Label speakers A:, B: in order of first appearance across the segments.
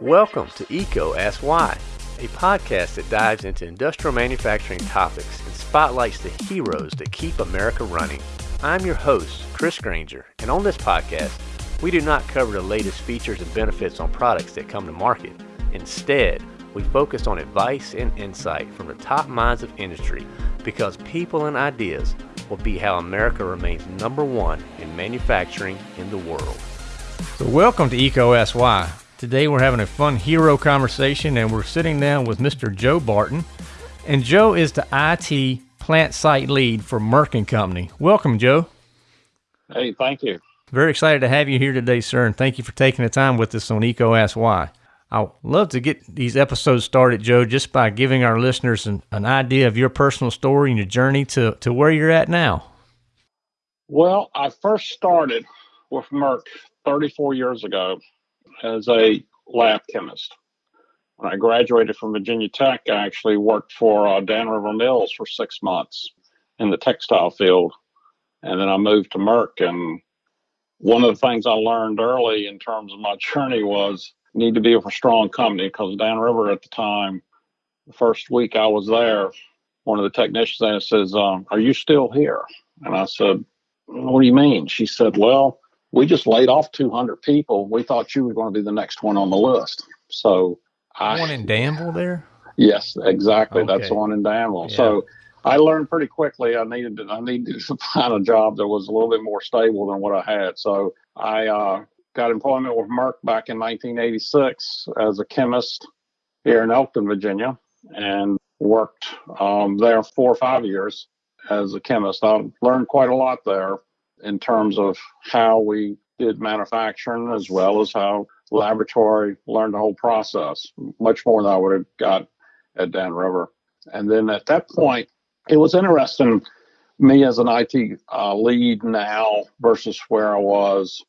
A: Welcome to EECO Ask Why, a podcast that dives into industrial manufacturing topics and spotlights the heroes that keep America running. I'm your host, Chris Grainger, and on this podcast, we do not cover the latest features and benefits on products that come to market. Instead, we focus on advice and insight from the top minds of industry because people and ideas will be how America remains number one in manufacturing in the world.
B: So, welcome to EECO Ask Why. Today, we're having a fun hero conversation, and we're sitting down with Mr. Joe Barton. And Joe is the IT plant site lead for Merck and Company. Welcome, Joe.
C: Hey, thank you.
B: Very excited to have you here today, sir, and thank you for taking the time with us on EECO Ask Why. I'd love to get these episodes started, Joe, just by giving our listeners an, an idea of your personal story and your journey to, to where you're at now.
C: Well, I first started with Merck 34 years ago as a lab chemist. When I graduated from Virginia Tech, I actually worked for uh, Dan River Mills for six months in the textile field. And then I moved to Merck. And one of the things I learned early in terms of my journey was need to be a strong company because Dan River at the time, the first week I was there, one of the technicians there says, um, Are you still here? And I said, What do you mean? She said, Well, we just laid off 200 people. We thought you were going to be the next one on the list. So
B: I. One in Danville there?
C: Yes, exactly. Okay. That's the one in Danville. Yeah. So I learned pretty quickly I needed to, I needed to find a job that was a little bit more stable than what I had. So I uh, got employment with Merck back in 1986 as a chemist here in Elkton, Virginia, and worked um, there four or five years as a chemist. I learned quite a lot there in terms of how we did manufacturing as well as how laboratory learned the whole process, much more than I would have got at Dan River. And then at that point, it was interesting me as an IT uh, lead now versus where I was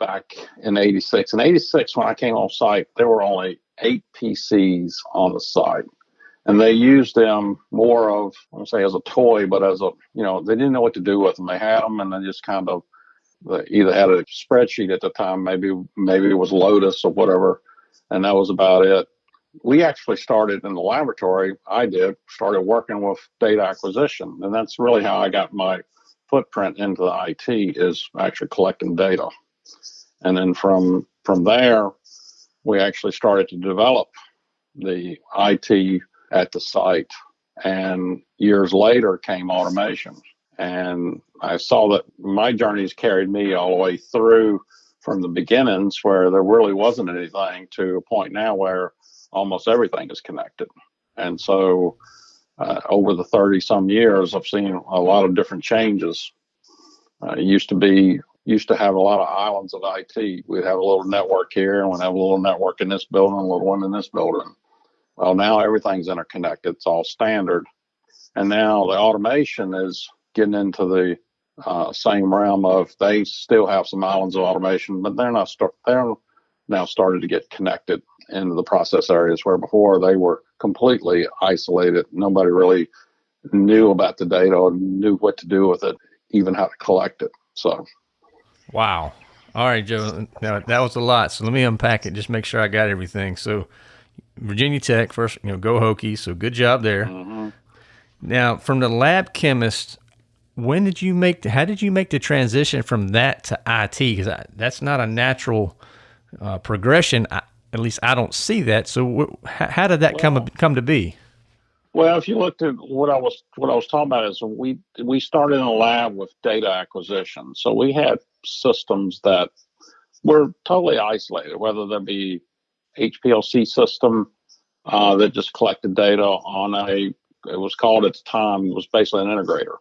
C: back in 86. In 86, when I came on site, there were only eight PCs on the site. And they used them more of, I won't say as a toy, but as a, you know, they didn't know what to do with them. They had them and they just kind of they either had a spreadsheet at the time, maybe maybe it was Lotus or whatever, and that was about it. We actually started in the laboratory. I did started working with data acquisition, and that's really how I got my footprint into the IT is actually collecting data. And then from from there, we actually started to develop the IT at the site. And years later came automation. And I saw that my journeys carried me all the way through from the beginnings where there really wasn't anything to a point now where almost everything is connected. And so uh, over the 30 some years, I've seen a lot of different changes. Uh, used to be used to have a lot of islands of IT. We'd have a little network here, and we'd have a little network in this building, a little one in this building. Well, now everything's interconnected. It's all standard. And now the automation is getting into the uh, same realm of they still have some islands of automation, but they're not start, they're now started to get connected into the process areas where before they were completely isolated. Nobody really knew about the data or knew what to do with it, even how to collect it. So
B: Wow. All right, Joe. Now that was a lot. So let me unpack it. Just make sure I got everything. So Virginia Tech first, you know, go Hokies. So good job there. Mm-hmm. Now from the lab chemist, when did you make? The, how did you make the transition from that to IT? Because that's not a natural uh, progression. I, at least I don't see that. So how, how did that well, come come to be?
C: Well, if you looked at what I was what I was talking about is we we started in a lab with data acquisition. So we had systems that were totally isolated, whether there be HPLC system uh, that just collected data on a it was called at the time was basically an integrator,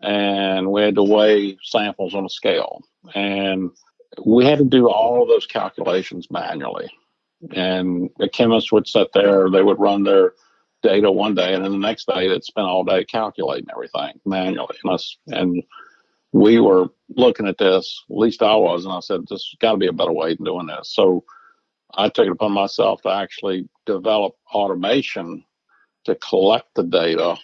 C: and we had to weigh samples on a scale, and we had to do all of those calculations manually. And the chemists would sit there, they would run their data one day, and then the next day they'd spend all day calculating everything manually. And, us, and we were looking at this, at least I was, and I said, "This got to be a better way than doing this." So I took it upon myself to actually develop automation to collect the data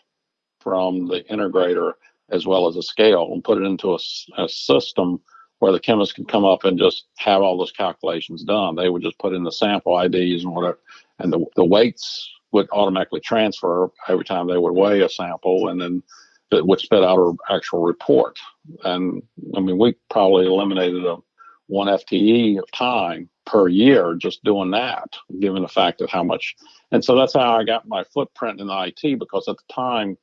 C: from the integrator as well as a scale and put it into a, a system where the chemist could come up and just have all those calculations done. They would just put in the sample IDs and whatever, and the, the weights would automatically transfer every time they would weigh a sample, and then it would spit out an actual report. And I mean, we probably eliminated a one FTE of time per year just doing that, given the fact of how much. And so that's how I got my footprint in IT because at the time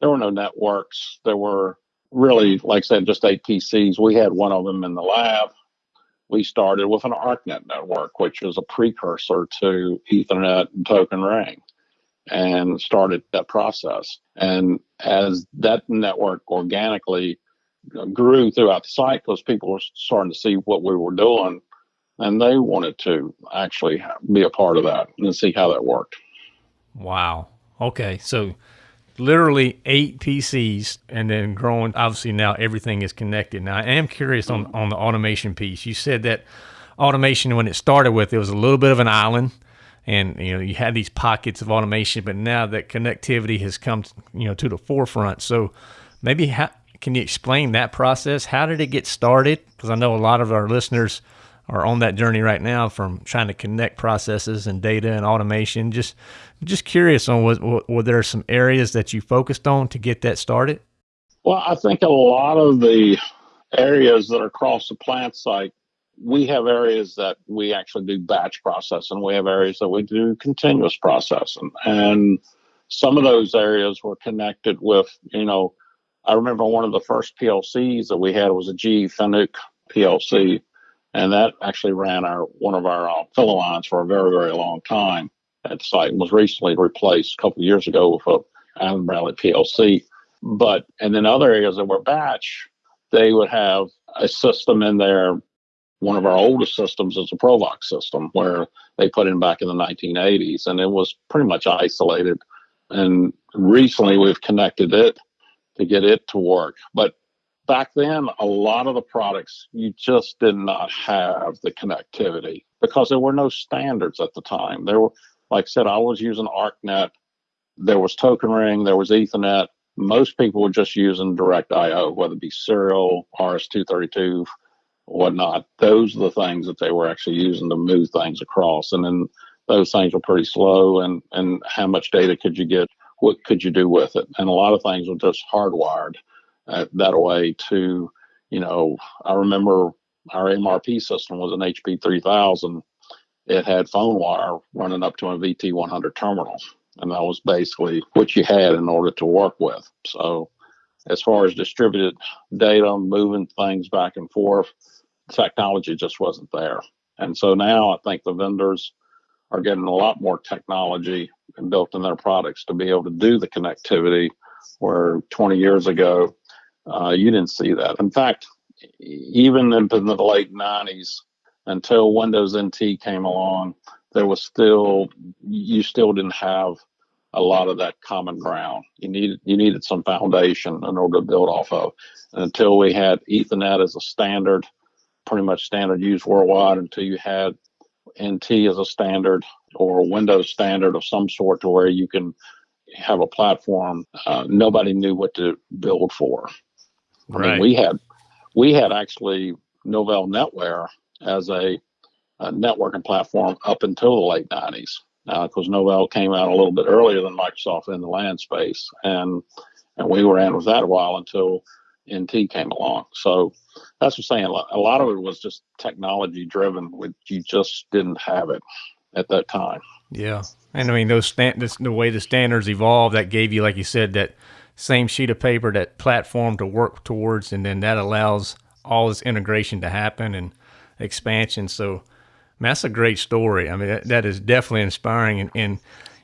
C: there were no networks. There were really, like I said, just eight PCs. We had one of them in the lab. We started with an ArcNet network, which was a precursor to Ethernet and Token Ring, and started that process. And as that network organically grew throughout the site, because people were starting to see what we were doing, and they wanted to actually be a part of that and see how that worked.
B: Wow. Okay. So literally eight PCs and then growing. Obviously, now everything is connected. Now, I am curious on, on the automation piece. You said that automation, when it started with, it was a little bit of an island and you know you had these pockets of automation but now that connectivity has come you know to the forefront so maybe how, can you explain that process how did it get started because i know a lot of our listeners are on that journey right now from trying to connect processes and data and automation. Just just curious on what, what, were there some areas that you focused on to get that started?
C: Well, I think a lot of the areas that are across the plant site, we have areas that we actually do batch processing. We have areas that we do continuous processing. And some of those areas were connected with, you know, I remember one of the first PLCs that we had was a GE Fanuc PLC and that actually ran our one of our uh, filler lines for a very very long time at the site and was recently replaced a couple years ago with a Allen Bradley PLC. But and then other areas that were batch, they would have a system in there. One of our oldest systems is a Provox system where they put in back in the 1980s, and it was pretty much isolated. And recently, we've connected it to get it to work. But back then, a lot of the products you just did not have the connectivity because there were no standards at the time. There were, like I said, I was using ArcNet. There was Token Ring. There was Ethernet. Most people were just using Direct I/O, whether it be serial, RS-232, whatnot. Those are the things that they were actually using to move things across, and then those things were pretty slow. And and how much data could you get? What could you do with it? And a lot of things were just hardwired uh, that way to, you know, I remember our MRP system was an HP 3000. It had phone wire running up to a VT100 terminal. And that was basically what you had in order to work with. So, as far as distributed data, moving things back and forth, technology just wasn't there. And so now I think the vendors are getting a lot more technology built in their products to be able to do the connectivity where 20 years ago uh, you didn't see that. In fact, even in the late 90s, until Windows NT came along, there was still you still didn't have a lot of that common ground. You needed you needed some foundation in order to build off of. And until we had Ethernet as a standard, pretty much standard used worldwide, until you had NT as a standard or Windows standard of some sort to where you can have a platform, uh, nobody knew what to build for. I mean, we had we had actually Novell NetWare as a, a networking platform up until the late '90s. Now, because Novell came out a little bit earlier than Microsoft in the LAN space, and and we were in with that a while until NT came along. So that's what I'm saying. A lot of it was just technology driven. Which you just didn't have it at that time.
B: Yeah, and I mean those stand, the way the standards evolved, that gave you, like you said, that same sheet of paper, that platform to work towards, and then that allows all this integration to happen and expansion. So, that's a great story. I mean, that, that is definitely inspiring, and, and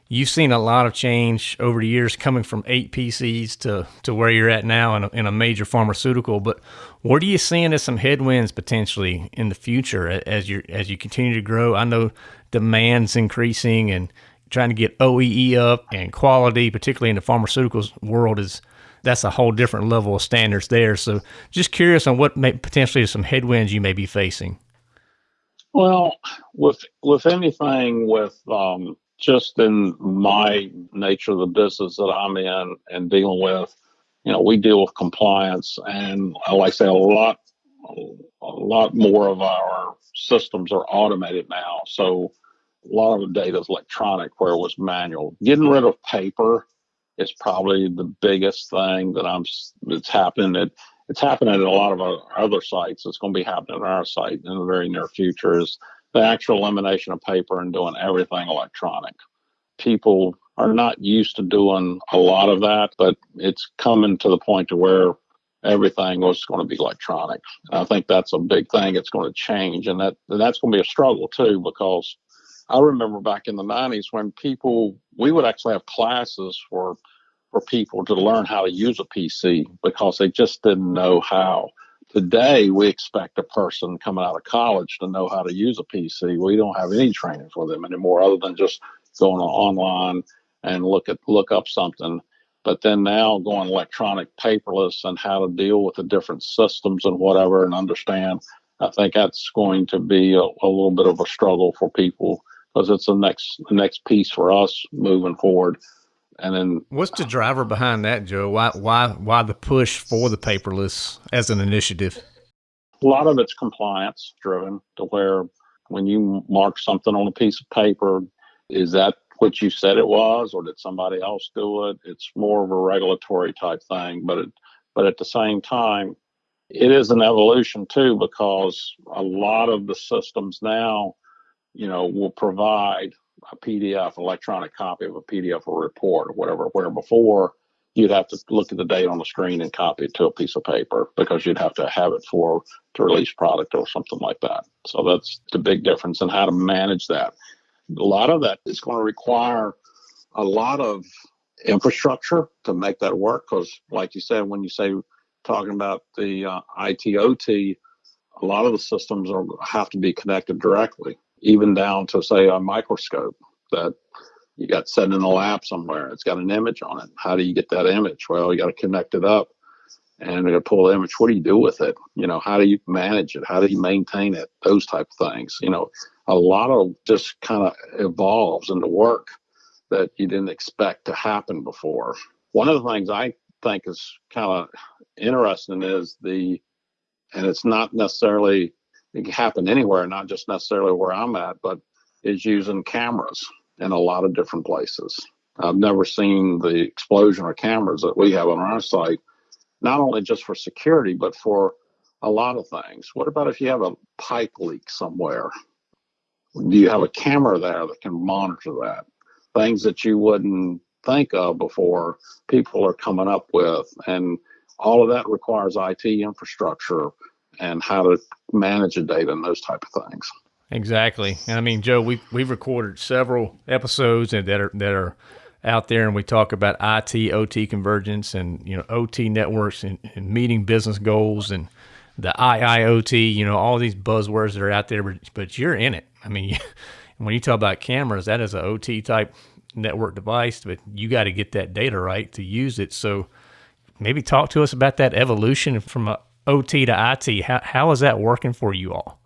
B: you've seen a lot of change over the years, coming from eight PCs to to where you're at now in a, in a major pharmaceutical. But what are you seeing as some headwinds potentially in the future as you as you continue to grow? I know demand's increasing and trying to get OEE up and quality, particularly in the pharmaceuticals world, is that's a whole different level of standards there. So, just curious on what may potentially some headwinds you may be facing.
C: Well, with with anything with um, just in my nature of the business that I'm in and dealing with, you know, we deal with compliance, and like I say, a lot a lot more of our systems are automated now. So a lot of the data is electronic where it was manual. Getting rid of paper is probably the biggest thing that I'm that's happening at it's happening at a lot of our other sites. It's going to be happening at our site in the very near future is the actual elimination of paper and doing everything electronic. People are not used to doing a lot of that, but it's coming to the point to where everything was going to be electronic. I think that's a big thing. It's going to change, and that and that's going to be a struggle too because I remember back in the '90s when people we would actually have classes for for people to learn how to use a PC because they just didn't know how. Today, we expect a person coming out of college to know how to use a PC. We don't have any training for them anymore, other than just going online and look at look up something but then now going electronic paperless and how to deal with the different systems and whatever and understand, I think that's going to be a, a little bit of a struggle for people because it's the next the next piece for us moving forward. And then
B: what's the driver behind that, Joe? Why why why the push for the paperless as an initiative?
C: A lot of it's compliance driven to where when you mark something on a piece of paper, is that what you said it was, or did somebody else do it? It's more of a regulatory type thing, but it, but at the same time, it is an evolution too because a lot of the systems now, you know, will provide a PDF, electronic copy of a PDF or report or whatever. Where before you'd have to look at the date on the screen and copy it to a piece of paper because you'd have to have it for to release product or something like that. So that's the big difference in how to manage that a lot of that is going to require a lot of infrastructure to make that work. Because, like you said, when you say talking about the uh, ITOT, a lot of the systems are have to be connected directly, even down to say a microscope that you got set in the lab somewhere. It's got an image on it. How do you get that image? Well, you got to connect it up and you got to pull the image. What do you do with it? You know, how do you manage it? How do you maintain it? Those type of things. You know, a lot of just kind of evolves into work that you didn't expect to happen before. One of the things I think is kind of interesting is the, and it's not necessarily, it can happen anywhere, not just necessarily where I'm at, but is using cameras in a lot of different places. I've never seen the explosion of cameras that we have on our site, not only just for security, but for a lot of things. What about if you have a pipe leak somewhere? do you have a camera there that can monitor that? Things that you wouldn't think of before people are coming up with. And all of that requires IT infrastructure and how to manage the data and those type of things.
B: Exactly. And I mean, Joe, we've, we've recorded several episodes that are, that are out there and we talk about IT, OT convergence and, you know, OT networks and, and meeting business goals and the IIoT, you know, all these buzzwords that are out there, but, but you're in it. I mean, when you talk about cameras, that is an OT type network device, but you got to get that data right to use it. So maybe talk to us about that evolution from a OT to IT. How, how is that working for you all?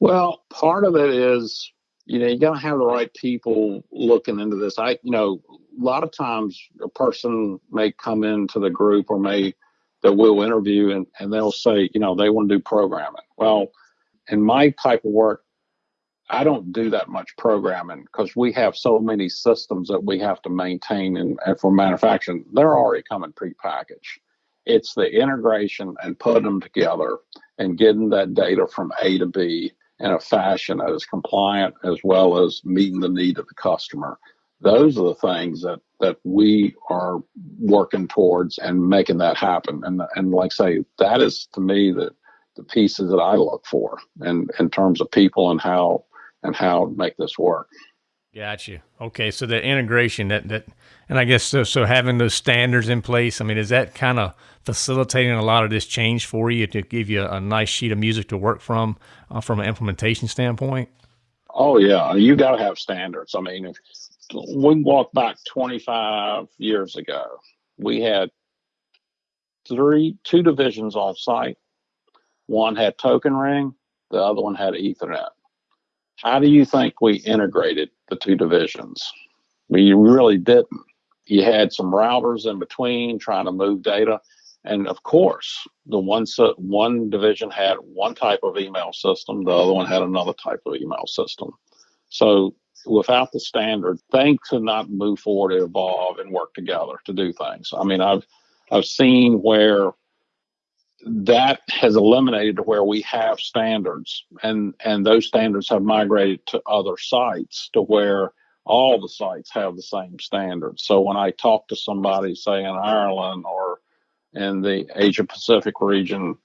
C: Well, part of it is, you know, you got to have the right people looking into this. I, you know, a lot of times a person may come into the group or may that we'll interview and, and they'll say, you know, they want to do programming. Well, in my type of work, I don't do that much programming because we have so many systems that we have to maintain and, and for manufacturing, they're already coming prepackaged. It's the integration and putting them together and getting that data from A to B in a fashion that is compliant as well as meeting the need of the customer. Those are the things that that we are working towards and making that happen. And and like I say, that is to me the the pieces that I look for and in terms of people and how and how to make this work.
B: Got you. Okay, so the integration that that, and I guess so. So having those standards in place. I mean, is that kind of facilitating a lot of this change for you to give you a nice sheet of music to work from, uh, from an implementation standpoint?
C: Oh yeah, you got to have standards. I mean, if we walk back 25 years ago, we had three, two divisions on site. One had token ring, the other one had Ethernet. How do you think we integrated the two divisions? We really didn't. You had some routers in between trying to move data. And of course, the one one division had one type of email system, the other one had another type of email system. So without the standard, things could not move forward, evolve, and work together to do things. I mean, I've I've seen where that has eliminated where we have standards, and and those standards have migrated to other sites to where all the sites have the same standards. So when I talk to somebody, say in Ireland or in the Asia Pacific region,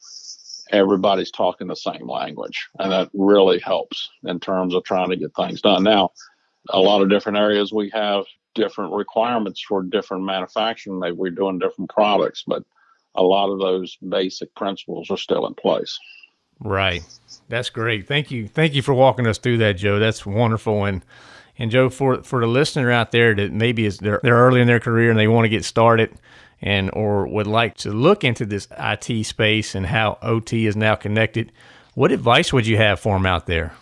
C: everybody's talking the same language. And that really helps in terms of trying to get things done. Now, a lot of different areas we have different requirements for different manufacturing. Maybe we're doing different products, but a lot of those basic principles are still in place.
B: Right. That's great. Thank you. Thank you for walking us through that, Joe. That's wonderful. And and Joe, for for the listener out there that maybe is they're, they're early in their career and they want to get started and or would like to look into this IT space and how OT is now connected, what advice would you have for them out there?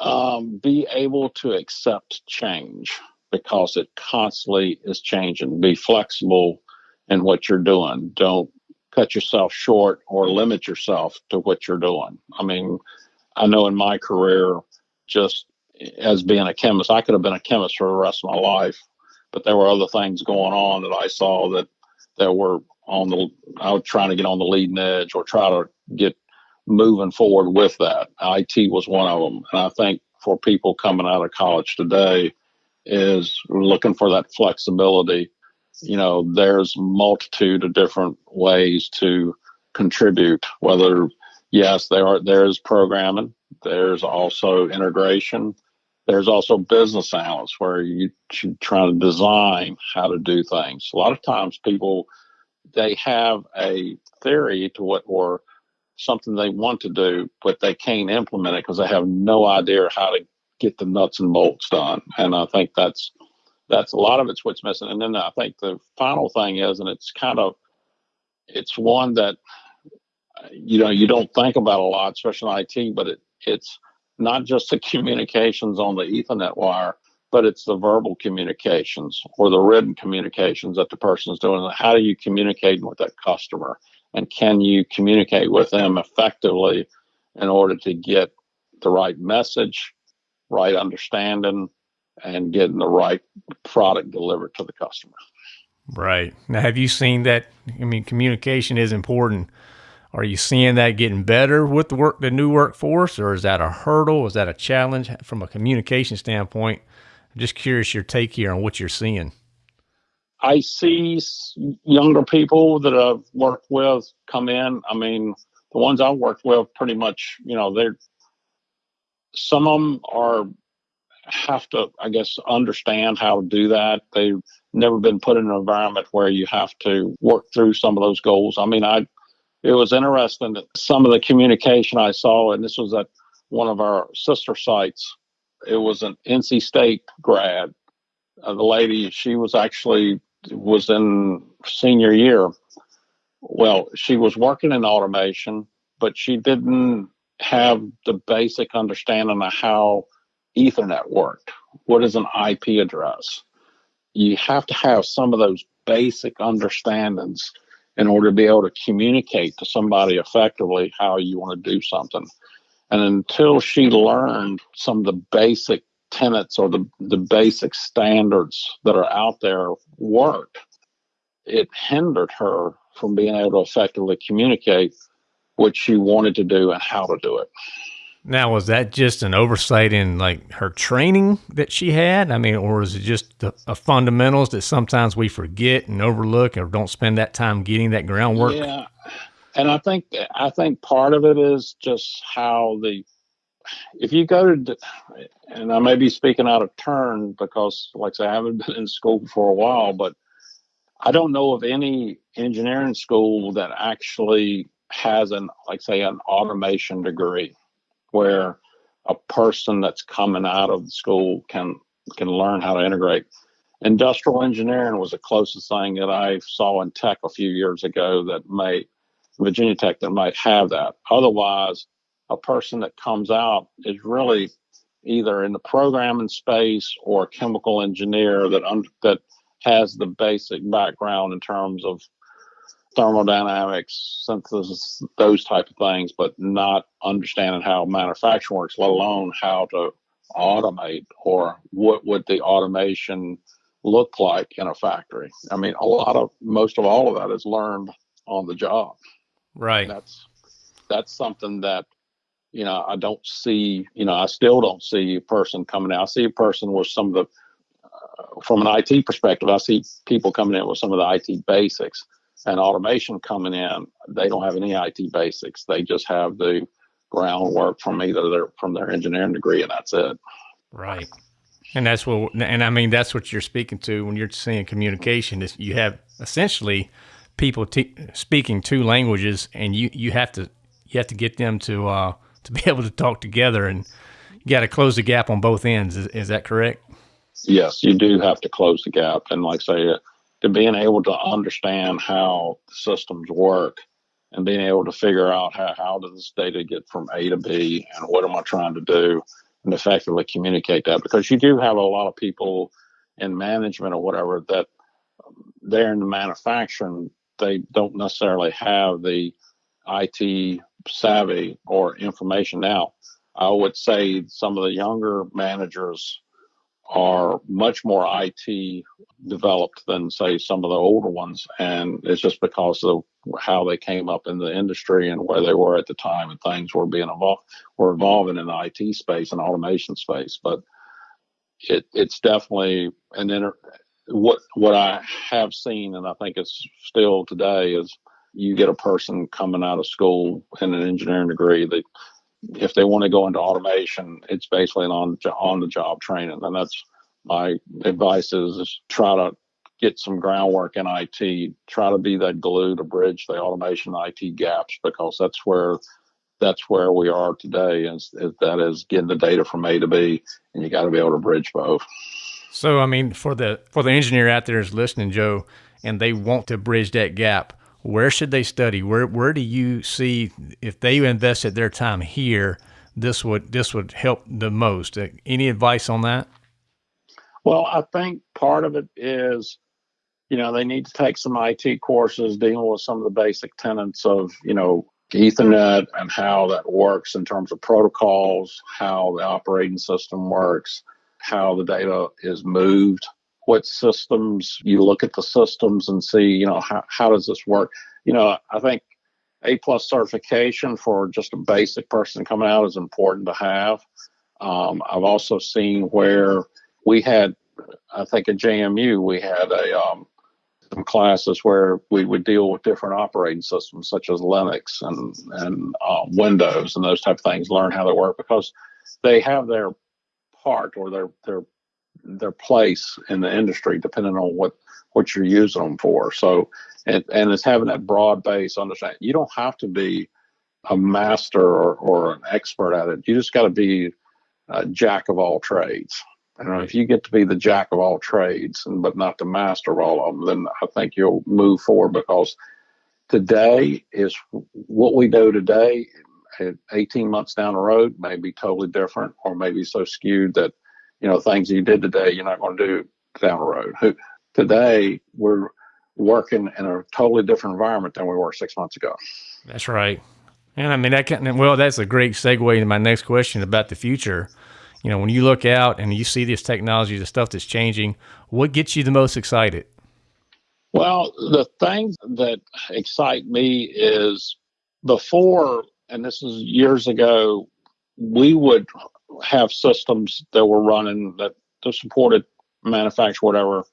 C: Um, be able to accept change because it constantly is changing. Be flexible in what you're doing. Don't cut yourself short or limit yourself to what you're doing. I mean, I know in my career, just as being a chemist, I could have been a chemist for the rest of my life but there were other things going on that I saw that that were on the I was trying to get on the leading edge or try to get moving forward with that. IT was one of them, and I think for people coming out of college today is looking for that flexibility. You know, there's multitude of different ways to contribute. Whether yes, there are there is programming. There's also integration. There's also business analysts where you should try to design how to do things. A lot of times people they have a theory to what or something they want to do, but they can't implement it because they have no idea how to get the nuts and bolts done. And I think that's that's a lot of it's what's missing. And then I think the final thing is, and it's kind of it's one that you know you don't think about a lot, especially in IT, but it it's not just the communications on the Ethernet wire, but it's the verbal communications or the written communications that the person is doing. How do you communicate with that customer? And can you communicate with them effectively in order to get the right message, right understanding, and getting the right product delivered to the customer?
B: Right. Now, have you seen that? I mean, communication is important are you seeing that getting better with the work, the new workforce, or is that a hurdle? Is that a challenge from a communication standpoint? I'm just curious your take here on what you're seeing.
C: I see younger people that I've worked with come in. I mean, the ones I've worked with, pretty much, you know, they're some of them are have to, I guess, understand how to do that. They've never been put in an environment where you have to work through some of those goals. I mean, I it was interesting that some of the communication I saw, and this was at one of our sister sites, it was an NC State grad. Uh, the lady, she was actually was in senior year. Well, she was working in automation, but she didn't have the basic understanding of how Ethernet worked. What is an IP address? You have to have some of those basic understandings in order to be able to communicate to somebody effectively how you want to do something. And until she learned some of the basic tenets or the, the basic standards that are out there work, it hindered her from being able to effectively communicate what she wanted to do and how to do it.
B: Now, was that just an oversight in like her training that she had? I mean, or is it just the fundamentals that sometimes we forget and overlook, or don't spend that time getting that groundwork?
C: Yeah, and I think I think part of it is just how the if you go to and I may be speaking out of turn because, like I say, I haven't been in school for a while, but I don't know of any engineering school that actually has an like say an automation degree where a person that's coming out of the school can can learn how to integrate. Industrial engineering was the closest thing that I saw in tech a few years ago that may Virginia Tech that might have that. Otherwise, a person that comes out is really either in the programming space or a chemical engineer that that has the basic background in terms of thermodynamics, synthesis, those type of things, but not understanding how manufacturing works, let alone how to automate or what would the automation look like in a factory. I mean, a lot of most of all of that is learned on the job.
B: Right.
C: That's that's something that you know I don't see. You know, I still don't see a person coming out. I see a person with some of the uh, from an IT perspective. I see people coming in with some of the IT basics and automation coming in. They don't have any IT basics. They just have the groundwork from either their from their engineering degree, and that's it.
B: Right. And that's what, and I mean, that's what you're speaking to when you're saying communication is you have essentially people speaking two languages and you, you have to, you have to get them to, uh, to be able to talk together and you got to close the gap on both ends. Is, is that correct?
C: Yes, you do have to close the gap. And like I say, to being able to understand how systems work and being able to figure out how, how does this data get from A to B and what am I trying to do and effectively communicate that because you do have a lot of people in management or whatever that um, they're in the manufacturing they don't necessarily have the IT savvy or information now. I would say some of the younger managers are much more IT developed than say some of the older ones, and it's just because of how they came up in the industry and where they were at the time, and things were being evolved were evolving in the IT space and automation space. But it it's definitely and then what what I have seen, and I think it's still today, is you get a person coming out of school in an engineering degree that if they want to go into automation, it's basically an on on the job training, and that's my advice is, is try to get some groundwork in IT. Try to be that glue to bridge the automation IT gaps because that's where that's where we are today. Is, is that is getting the data from A to B, and you got to be able to bridge both.
B: So, I mean, for the for the engineer out there is listening, Joe, and they want to bridge that gap where should they study? Where where do you see if they invested their time here, this would this would help the most? Uh, any advice on that?
C: Well, I think part of it is, you know, they need to take some IT courses dealing with some of the basic tenets of, you know, Ethernet and how that works in terms of protocols, how the operating system works, how the data is moved what systems you look at the systems and see you know how, how does this work? You know i think a plus certification for just a basic person coming out is important to have. Um, i've also seen where we had i think at jmu we had a um, some classes where we would deal with different operating systems such as linux and and uh, windows and those type of things learn how they work because they have their part or their their their place in the industry depending on what what you're using them for. So, and, and it's having that broad base understanding. You don't have to be a master or, or an expert at it. You just got to be a jack of all trades. And if you get to be the jack of all trades, and but not the master of all of them, then I think you'll move forward because today is what we know today. 18 months down the road may be totally different, or maybe so skewed that you know, things you did today, you're not going to do down the road. Today, we're working in a totally different environment than we were six months ago.
B: That's right. And I mean, that can, well, that's a great segue into my next question about the future. You know, when you look out and you see this technology, the stuff that's changing, what gets you the most excited?
C: Well, the things that excite me is before, and this is years ago, we would have systems that were running that, that supported manufacture whatever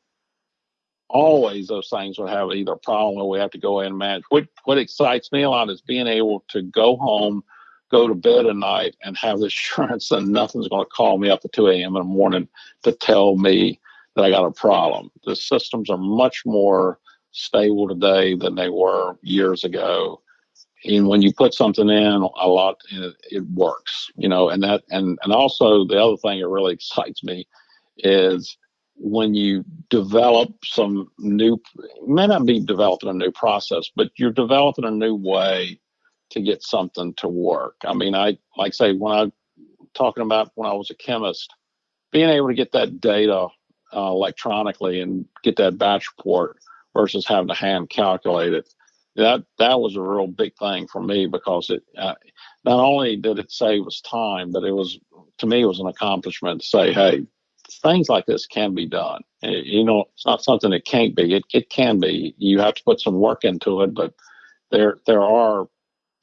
C: always those things would have either a problem or we have to go in and manage. What what excites me a lot is being able to go home, go to bed at night, and have the assurance that nothing's going to call me up at 2 a.m. in the morning to tell me that I got a problem. The systems are much more stable today than they were years ago and when you put something in a lot it, it, works you know and that and and also the other thing that really excites me is when you develop some new may not be developing a new process but you're developing a new way to get something to work. I mean i like say when i talking about when i was a chemist being able to get that data uh, electronically and get that batch report versus having to hand calculate it that that was a real big thing for me because it uh, not only did it save us time, but it was to me it was an accomplishment to say, hey, things like this can be done. It, you know, it's not something that can't be. It it can be. You have to put some work into it, but there there are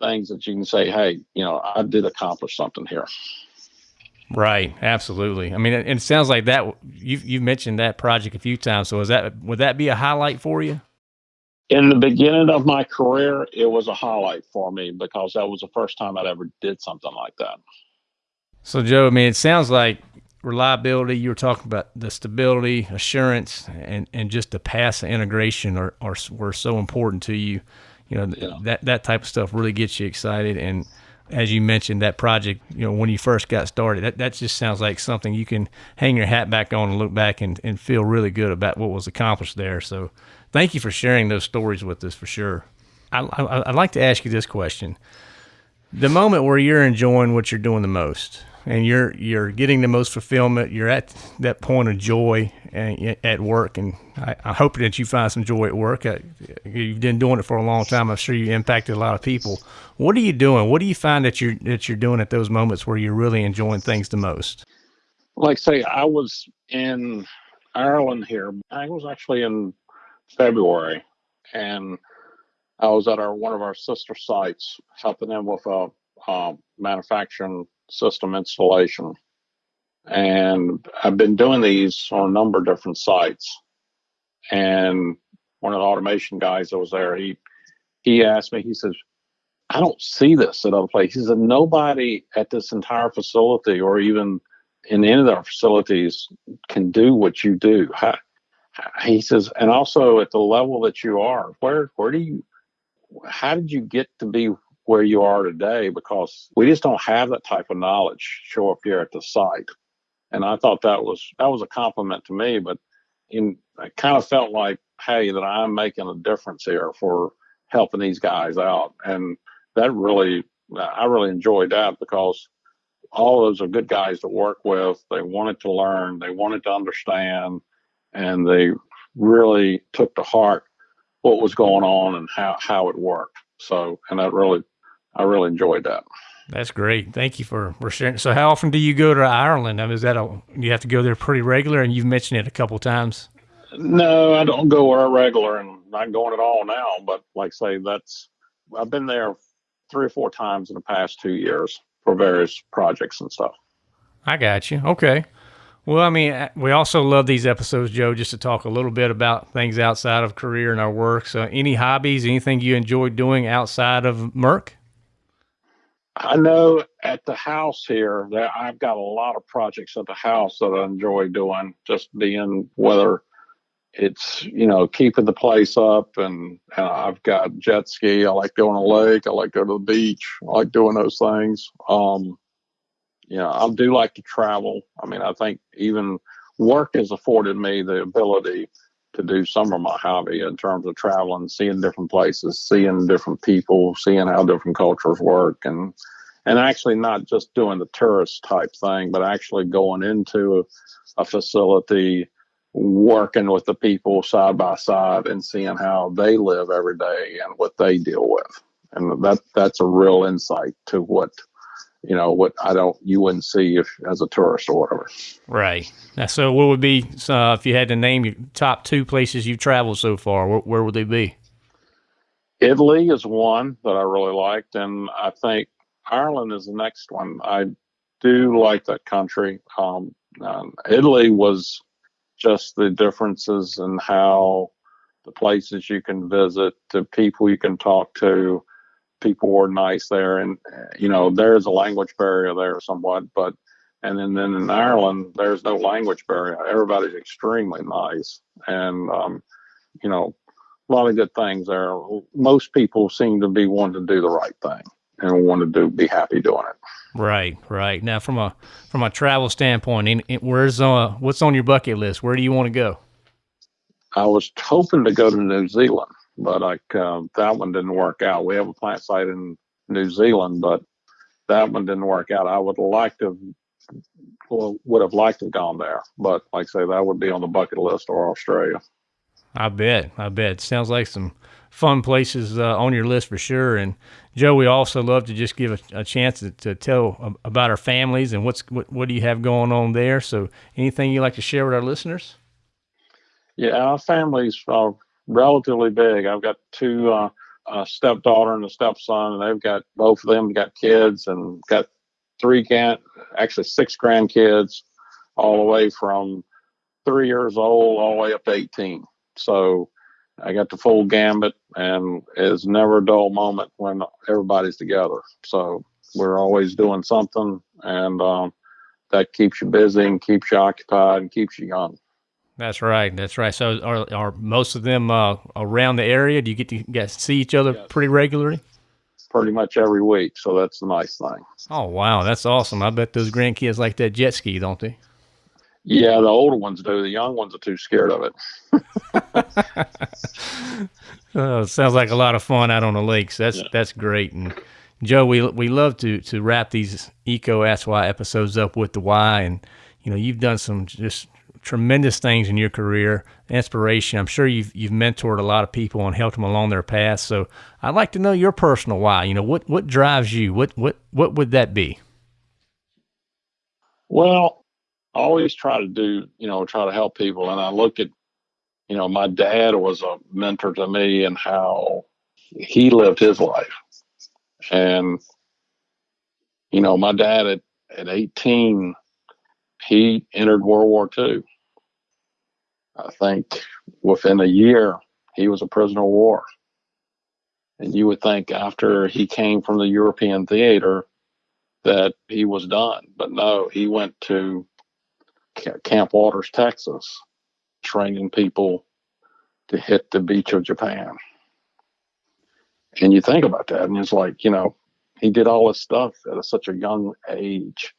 C: things that you can say, hey, you know, I did accomplish something here.
B: Right, absolutely. I mean, it, it sounds like that. You've you've mentioned that project a few times. So, is that would that be a highlight for you?
C: In the beginning of my career, it was a highlight for me because that was the first time I'd ever did something like that.
B: So, Joe, I mean, it sounds like reliability. You were talking about the stability, assurance, and, and just the pass integration are, are were so important to you. You know, yeah. that that type of stuff really gets you excited. And as you mentioned, that project, you know, when you first got started, that, that just sounds like something you can hang your hat back on and look back and, and feel really good about what was accomplished there. So, thank you for sharing those stories with us for sure. I, I, I'd like to ask you this question: the moment where you're enjoying what you're doing the most, and you're you're getting the most fulfillment, you're at that point of joy at work, and I, I hope that you find some joy at work. Uh, you've been doing it for a long time. I'm sure you impacted a lot of people. What are you doing? What do you find that you're that you're doing at those moments where you're really enjoying things the most?
C: Like say, I was in Ireland here. I was actually in February, and I was at our one of our sister sites helping them with a, manufacturing system installation. And I've been doing these on a number of different sites. And one of the automation guys that was there, he he asked me, he says, I don't see this at other places. He said, nobody at this entire facility or even in any of our facilities can do what you do. How, he says, and also at the level that you are, where where do you, how did you get to be where you are today? Because we just don't have that type of knowledge show up here at the site. And I thought that was that was a compliment to me, but in I kind of felt like, hey, that I'm making a difference here for helping these guys out, and that really I really enjoyed that because all those are good guys to work with. They wanted to learn, they wanted to understand, and they really took to heart what was going on and how, how it worked. So, and that really, I really enjoyed that.
B: That's great. Thank you for, for sharing. So, how often do you go to Ireland? I mean, is that a you have to go there pretty regular? And you've mentioned it a couple times.
C: No, I don't go regular, and not going at all now. But like say, that's I've been there three or four times in the past two years for various projects and stuff.
B: I got you. Okay. Well, I mean, uh, we also love these episodes, Joe, just to talk a little bit about things outside of career and our work. So, any hobbies, anything you enjoy doing outside of Merck?
C: I know at the house here that I've got a lot of projects at the house that I enjoy doing, just being whether it's you know keeping the place up and, and I've got jet ski. I like going to the lake. I like going to the beach. I like doing those things. Um, you know, I do like to travel. I mean, I think even work has afforded me the ability to do some of my hobby in terms of traveling, seeing different places, seeing different people, seeing how different cultures work, and and actually not just doing the tourist type thing, but actually going into a, a facility, working with the people side by side, and seeing how they live every day and what they deal with, and that that's a real insight to what you know what I don't you wouldn't see if as a tourist or whatever.
B: Right. So what would be uh, if you had to name your top two places you've traveled so far? Where, where, would they be?
C: Italy is one that I really liked, and I think Ireland is the next one. I do like that country. Um, um, Italy was just the differences in how the places you can visit, the people you can talk to people were nice there, and you know there's a language barrier there somewhat, but and then then in Ireland there's no language barrier. Everybody's extremely nice, and um, you know a lot of good things there. Most people seem to be wanting to do the right thing and want to do be happy doing it.
B: Right, right. Now from a from a travel standpoint, in, in, where's uh what's on your bucket list? Where do you want to go?
C: I was hoping to go to New Zealand but like uh, that one didn't work out. We have a plant site in New Zealand, but that one didn't work out. I would like to well, would have liked to have gone there, but like I say, that would be on the bucket list or Australia.
B: I bet. I bet. Sounds like some fun places uh, on your list for sure. And Joe, we also love to just give a, a chance to, to, tell about our families and what's what, what do you have going on there. So, anything you'd like to share with our listeners?
C: Yeah, our families uh, relatively big. I've got two uh, a stepdaughter and a stepson, and they've got both of them got kids and got three grand, actually six grandkids, all the way from three years old all the way up to 18. So I got the full gambit, and it's never a dull moment when everybody's together. So we're always doing something, and um, that keeps you busy and keeps you occupied and keeps you young.
B: That's right. That's right. So are, are most of them uh, around the area? Do you get to get to see each other yes. pretty regularly?
C: Pretty much every week. So that's the nice thing.
B: Oh wow, that's awesome! I bet those grandkids like that jet ski, don't they?
C: Yeah, the older ones do. The young ones are too scared of
B: it. oh, sounds like a lot of fun out on the lakes. That's yeah. that's great. And Joe, we we love to to wrap these EECO Ask Why episodes up with the why, and you know you've done some just tremendous things in your career, inspiration. I'm sure you've you've mentored a lot of people and helped them along their path. So I'd like to know your personal why. You know, what what drives you? What what what would that be?
C: Well, I always try to do, you know, try to help people. And I look at, you know, my dad was a mentor to me and how he lived his life. And, you know, my dad at, at 18 he entered World War II. I think within a year, he was a prisoner of war. And you would think after he came from the European theater that he was done. But no, he went to Camp Wolters, Texas, training people to hit the beach of Japan. And you think about that, and it's like, you know, he did all this stuff at such a young age,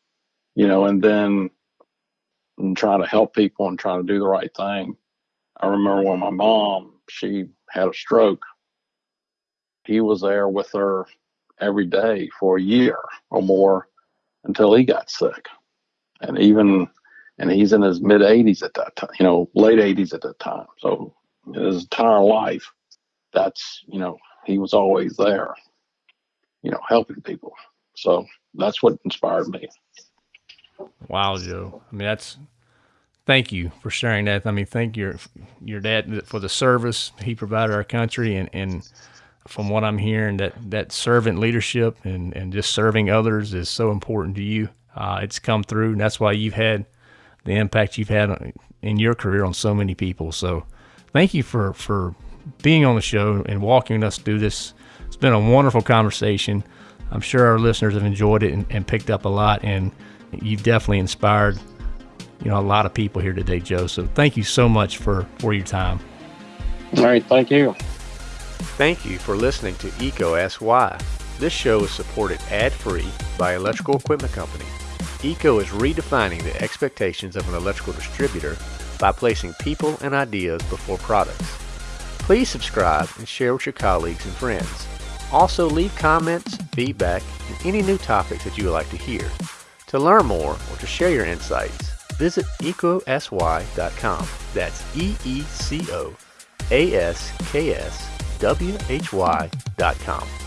C: you know, and then and trying to help people and trying to do the right thing. I remember when my mom, she had a stroke. He was there with her every day for a year or more until he got sick. And even, and he's in his mid 80s at that time, you know, late 80s at that time. So his entire life, that's, you know, he was always there, you know, helping people. So that's what inspired me.
B: Wow, Joe. I mean, that's thank you for sharing that. I mean, thank your your dad for the service he provided our country, and and from what I'm hearing, that that servant leadership and and just serving others is so important to you. Uh, it's come through, and that's why you've had the impact you've had in your career on so many people. So, thank you for for being on the show and walking us through this. It's been a wonderful conversation. I'm sure our listeners have enjoyed it and, and picked up a lot, and you've definitely inspired you know a lot of people here today, Joe. So thank you so much for for your time.
C: All right, thank you.
A: Thank you for listening to EECO Ask Why. This show is supported ad-free by Electrical Equipment Company. EECO is redefining the expectations of an electrical distributor by placing people and ideas before products. Please subscribe and share with your colleagues and friends. Also leave comments, feedback, and any new topics that you would like to hear. To learn more or to share your insights, visit eecoaskwhy.com. That's E E C O A S K S W H Y.com.